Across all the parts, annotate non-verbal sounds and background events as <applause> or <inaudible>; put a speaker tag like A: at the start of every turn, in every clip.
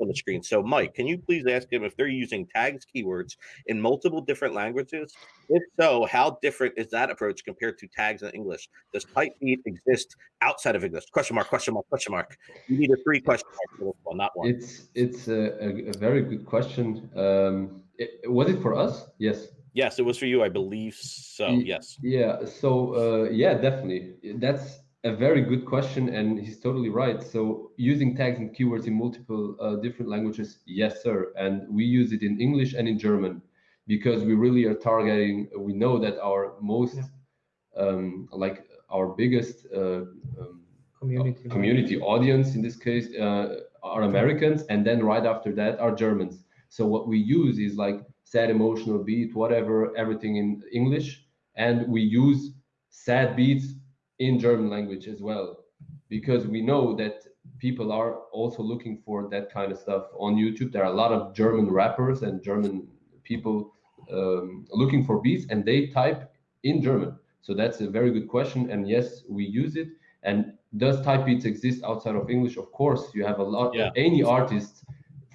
A: on the screen. So, Mike, can you please ask him if they're using tags keywords in multiple different languages? If so, how different is that approach compared to tags in English? Does Typebeat exist outside of English? Question mark, question mark, question mark. You need a three question mark one, not one.
B: It's it's a, a, a very good question. Um, it, was it for us? Yes.
A: Yes, it was for you, I believe so. Yes.
B: Yeah. So uh, yeah, definitely. That's a very good question, and he's totally right. So using tags and keywords in multiple uh, different languages, yes, sir. And we use it in English and in German because we really are targeting. We know that our most, yeah. um, like our biggest uh, um, community community audience in this case uh, are Americans, and then right after that are Germans. So what we use is like sad emotional beat, whatever, everything in English, and we use sad beats in German language as well, because we know that people are also looking for that kind of stuff on YouTube. There are a lot of German rappers and German people um, looking for beats, and they type in German. So that's a very good question. And yes, we use it. And does type beats exist outside of English? Of course, you have a lot. Yeah. Any artist,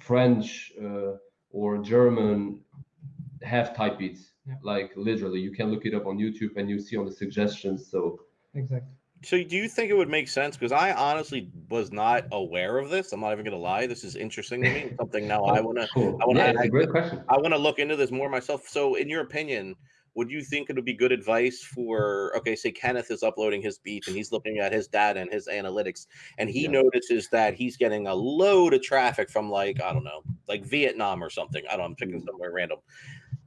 B: French uh, or German, have type beats. Yeah. Like literally, you can look it up on YouTube and you see on the suggestions. So
C: Exactly.
A: So do you think it would make sense? Because I honestly was not aware of this. I'm not even gonna lie. This is interesting to me. Something now I <laughs> wanna
B: cool.
A: I
B: yeah, I, great question.
A: I wanna look into this more myself. So in your opinion, would you think it would be good advice for okay, say Kenneth is uploading his beat and he's looking at his data and his analytics, and he yeah. notices that he's getting a load of traffic from like, I don't know, like Vietnam or something. I don't know, I'm picking mm. somewhere random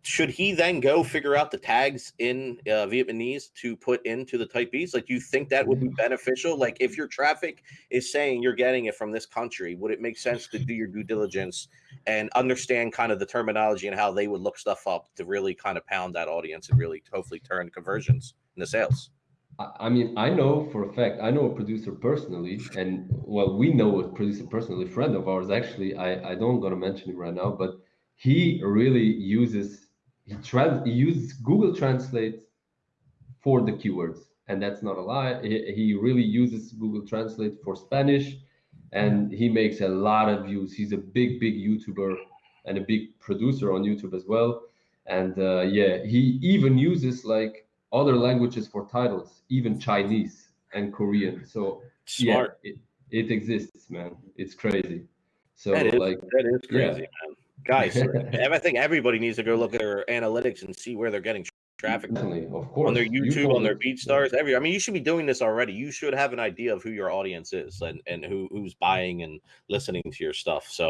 A: should he then go figure out the tags in uh, Vietnamese to put into the type beats? Like, do you think that would be beneficial? Like, if your traffic is saying you're getting it from this country, would it make sense to do your due diligence and understand kind of the terminology and how they would look stuff up to really kind of pound that audience and really hopefully turn conversions into sales?
B: I mean, I know for a fact, I know a producer personally, and well, we know a producer personally, friend of ours actually. I, I don't gonna mention him right now, but he really uses he, trans he uses Google Translate for the keywords, and that's not a lie. He, he really uses Google Translate for Spanish, and he makes a lot of views. He's a big, big YouTuber and a big producer on YouTube as well. And uh, yeah, he even uses like other languages for titles, even Chinese and Korean. So
A: Smart.
B: yeah, it, it exists, man. It's crazy. So
A: that is,
B: like
A: that is crazy, yeah. Guys, <laughs> I think everybody needs to go look at their analytics and see where they're getting traffic
B: Definitely, of course.
A: on their YouTube, on their BeatStars. Every, I mean, you should be doing this already. You should have an idea of who your audience is and and who who's buying and listening to your stuff. So.